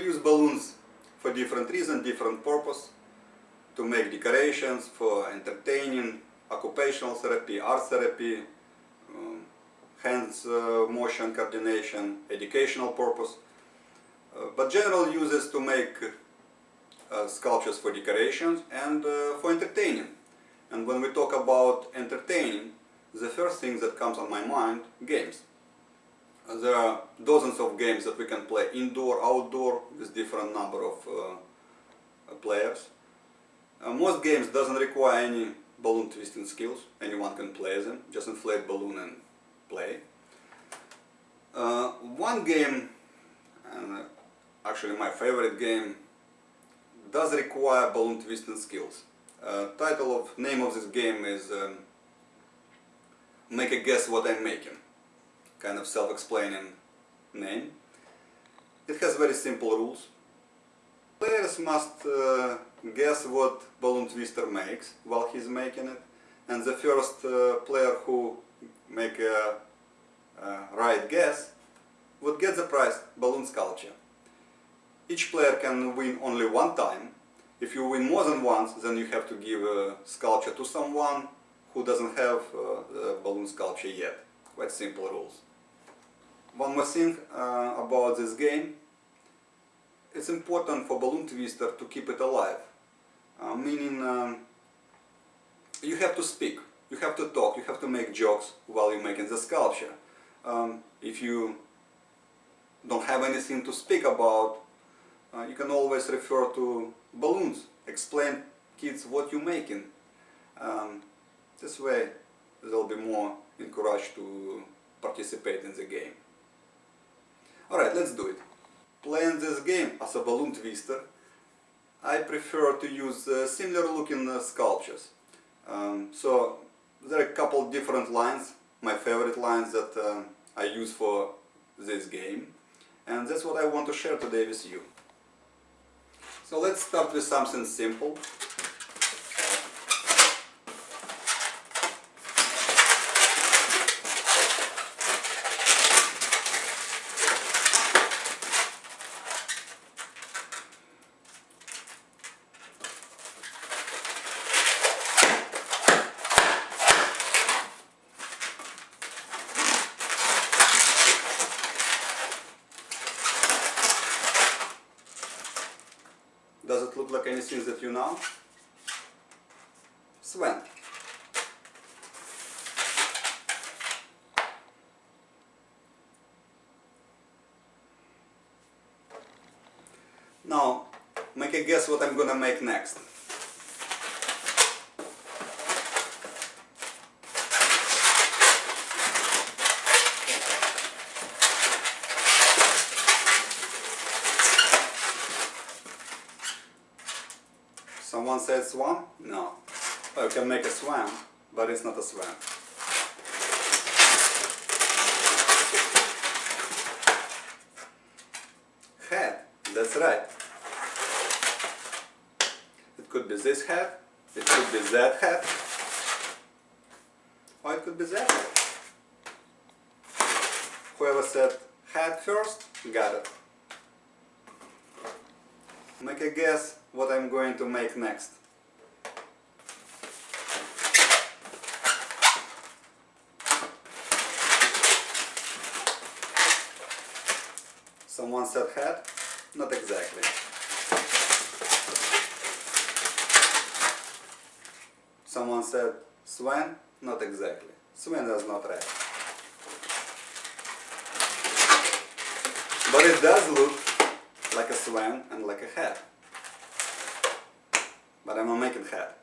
We use balloons for different reasons, different purpose, to make decorations, for entertaining, occupational therapy, art therapy, um, hands uh, motion coordination, educational purpose. Uh, but general uses to make uh, sculptures for decorations and uh, for entertaining. And when we talk about entertaining, the first thing that comes on my mind, games. Uh, there are dozens of games that we can play indoor, outdoor, with different number of uh, players. most games doesn't require any balloon twisting skills, anyone can play them, just inflate balloon and play. Uh, one game, and actually my favorite game, does require balloon twisting skills. Uh, title of name of this game is um, Make a Guess What I'm Making. Kind of self-explaining name. It has very simple rules. Players must uh, guess what balloon twister makes while he's making it and the first uh, player who make a, a right guess would get the prize balloon sculpture. Each player can win only one time. If you win more than once, then you have to give a sculpture to someone who doesn't have uh, the balloon sculpture yet. Quite simple rules. One more thing uh, about this game. It's important for balloon twister to keep it alive. Uh, meaning um, you have to speak, you have to talk, you have to make jokes while you're making the sculpture. Um, if you don't have anything to speak about, uh, you can always refer to balloons, explain kids what you're making. Um, this way they'll be more encouraged to participate in the game. Alright, let's do it. Playing this game as a balloon twister, I prefer to use uh, similar looking uh, sculptures. Um, so there are a couple different lines, my favorite lines that uh, I use for this game and that's what I want to share today with you. So let's start with something simple. Does it look like you know? Sven. Now, make a guess what I'm gonna make next. Said swan? No. Oh, you can make a swan, but it's not a swan. Head, that's right. It could be this head, it could be that head, or it could be that head. Whoever said head first, got it. Make a guess what I'm going to make next. Someone said head? Not exactly. Someone said swan? Not exactly. Swan does not right. But it does look like a swan and like a head but I'm not making hat. Does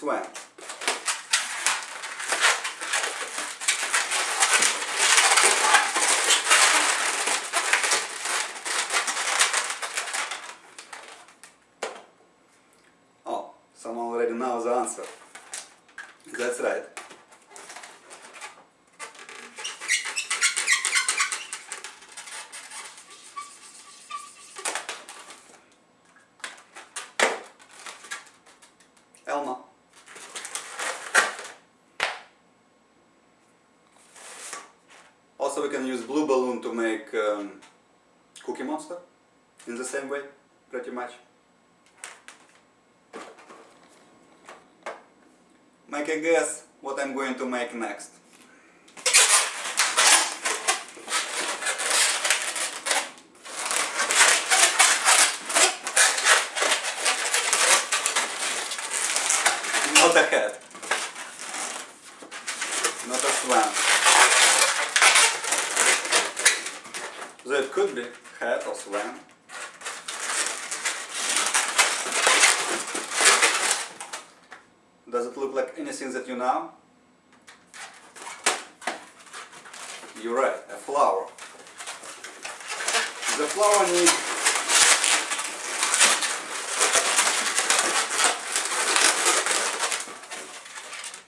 swan. Oh, someone already knows the answer. That's right. Guess what I'm going to make next. Not a head. Not a swan. So it could be head or swan. Does it look like anything that you know? You're right, a flower. The flower needs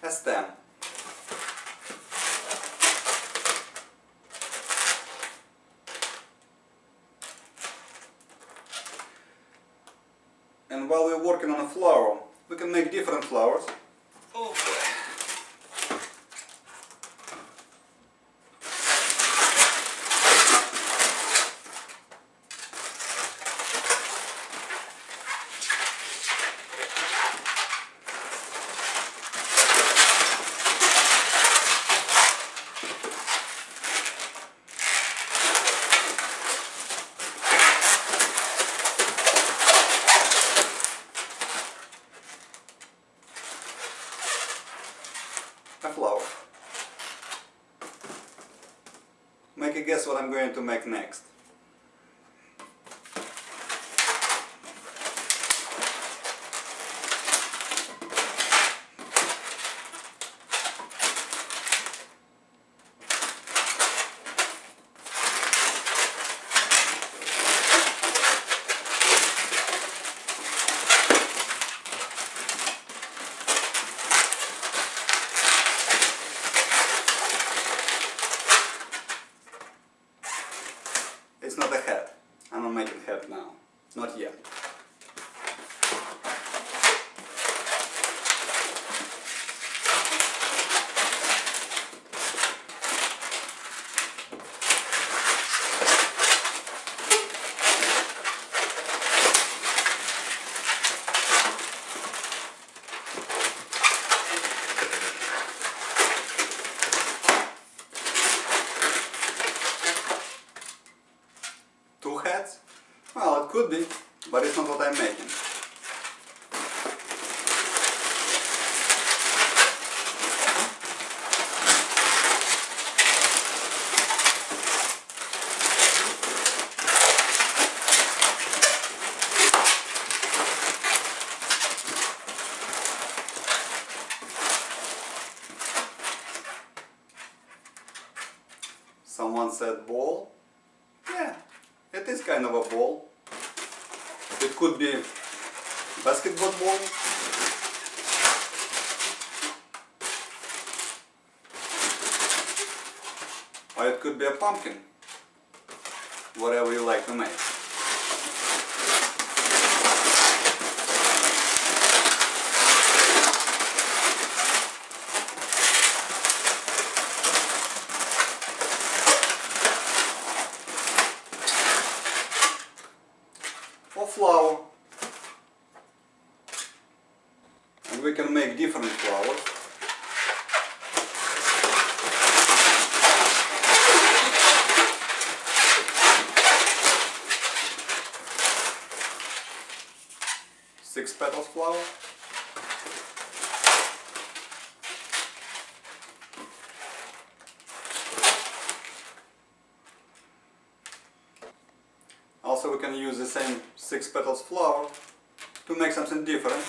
a stem. And while we're working on a flower, we can make different flowers. Oh boy. a flower. Make a guess what I'm going to make next. It's not a head. I'm not making head now. Not yet. Two heads? Well, it could be, but it's not what I'm making. Someone said ball. Yeah, it is kind of a ball. It could be basketball ball. Or it could be a pumpkin. Whatever you like to make. or flower. And we can make different flowers. Also we can use the same six petals flower to make something different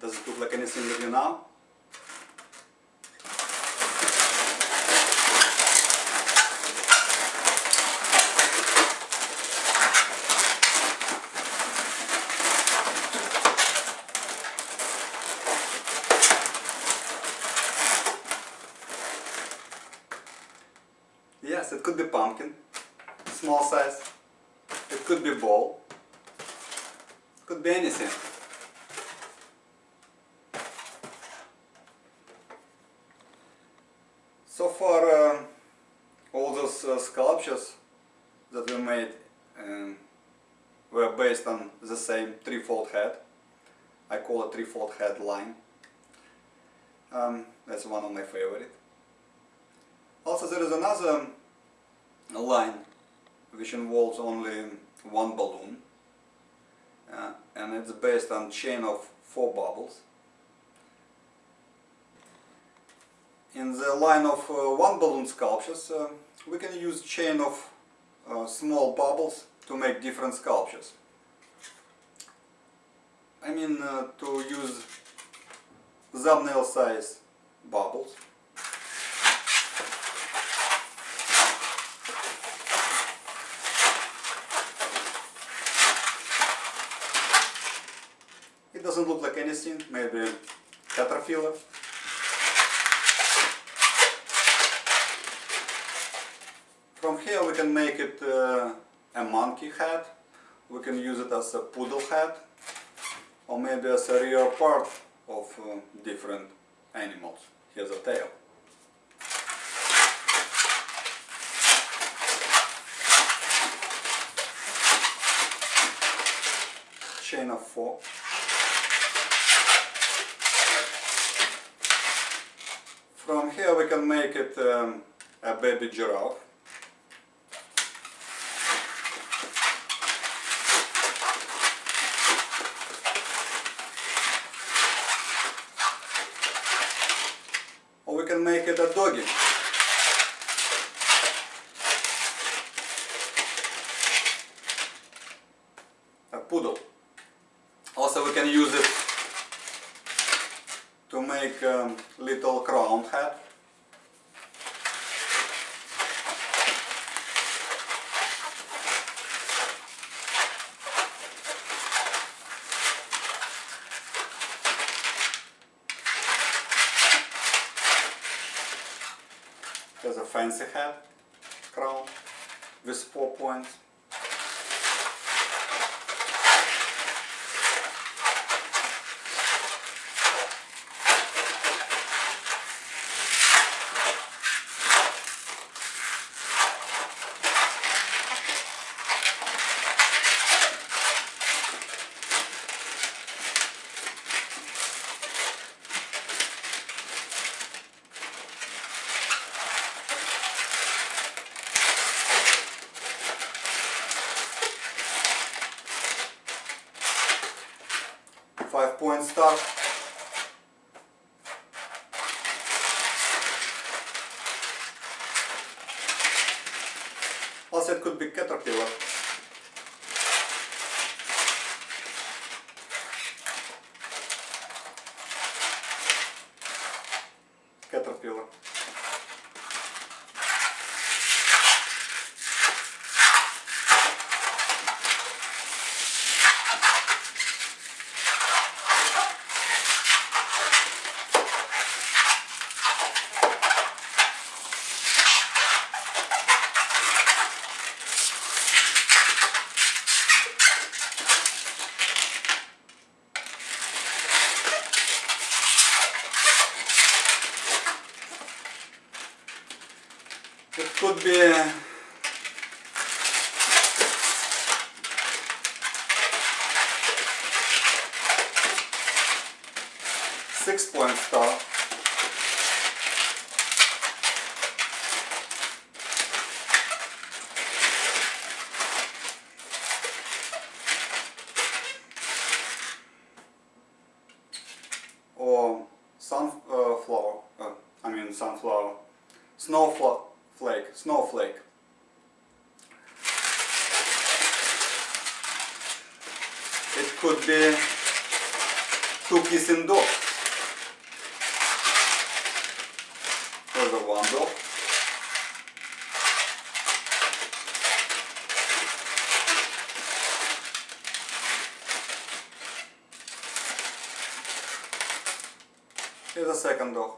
Does it look like anything to you now? Yes, it could be pumpkin, small size. It could be ball. Could be anything. So far, uh, all those uh, sculptures that we made um, were based on the same three-fold head. I call it three-fold head line. Um, that's one of my favorite. Also there is another line which involves only one balloon uh, and it's based on chain of four bubbles. In the line of uh, one balloon sculptures uh, we can use chain of uh, small bubbles to make different sculptures. I mean to use thumbnail size bubbles It doesn't look like anything, maybe caterpillar. From here we can make it uh, a monkey head, we can use it as a poodle head, or maybe as a rear part of uh, different animals. Here's a tail. Chain of four. From here we can make it um, a baby giraffe. Or we can make it a doggy. A poodle. Also we can use it to make um, little crown hat. There's a fancy head crown with four points. Point star. Also it could be. Caterpillar. It could be six point star. Or sunflower, uh, I mean sunflower, snowflake, snowflake. It could be two kissing dogs. There's a one dog. Here's a second dog.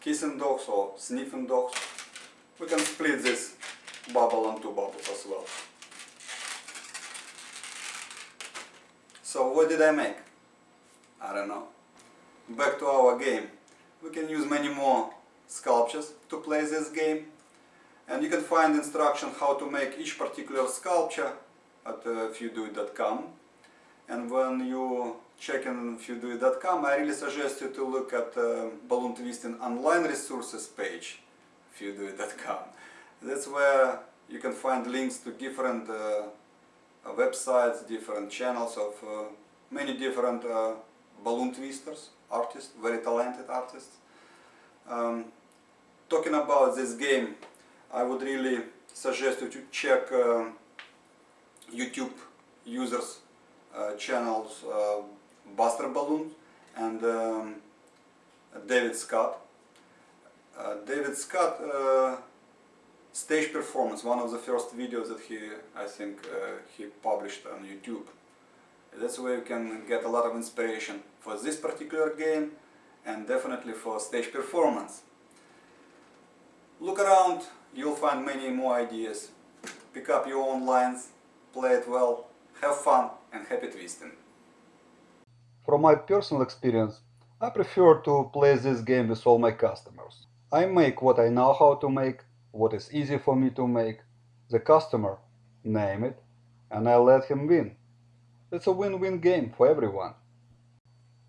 Kissing dogs or sniffing dogs. We can split this bubble on two bubbles as well. So what did I make? I don't know. Back to our game. We can use many more sculptures to play this game. And you can find instruction how to make each particular sculpture at uh, fewdoit.com. And when you check in fewdoit.com, I really suggest you to look at uh, Balloon Twisting online resources page, fewdoit.com. That's where you can find links to different uh, websites, different channels of uh, many different uh, balloon twisters, artists, very talented artists. Um, talking about this game, I would really suggest you to check uh, YouTube users uh, channels uh, Buster Balloon and um, David Scott. Uh, David Scott uh, stage performance, one of the first videos that he, I think, uh, he published on YouTube. That's where you can get a lot of inspiration for this particular game and definitely for stage performance. Look around, you'll find many more ideas. Pick up your own lines, play it well, have fun and happy twisting. From my personal experience, I prefer to play this game with all my customers. I make what I know how to make, what is easy for me to make. The customer name it, and I let him win. It's a win-win game for everyone.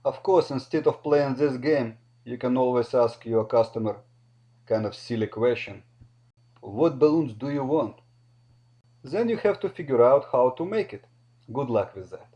Of course, instead of playing this game, you can always ask your customer kind of silly question. What balloons do you want? Then you have to figure out how to make it. Good luck with that.